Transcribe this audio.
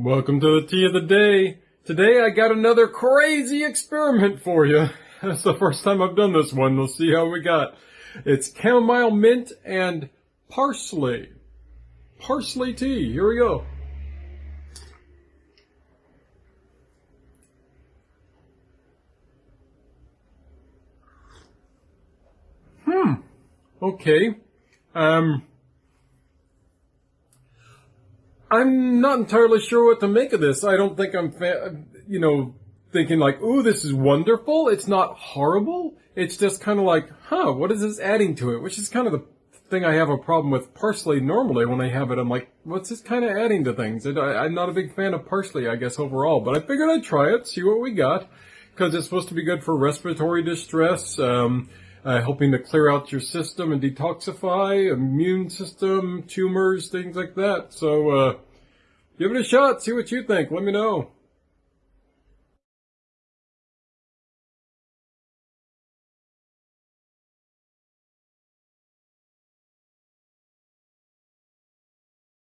Welcome to the tea of the day. Today I got another crazy experiment for you. That's the first time I've done this one. We'll see how we got. It's chamomile mint and parsley. Parsley tea. Here we go. Hmm. Okay. Um, I'm not entirely sure what to make of this. I don't think I'm, you know, thinking like, ooh, this is wonderful. It's not horrible. It's just kind of like, huh, what is this adding to it? Which is kind of the thing I have a problem with parsley normally when I have it. I'm like, what's this kind of adding to things? I, am not a big fan of parsley, I guess, overall, but I figured I'd try it, see what we got, because it's supposed to be good for respiratory distress, um, uh, helping to clear out your system and detoxify, immune system, tumors, things like that. So, uh, give it a shot. See what you think. Let me know.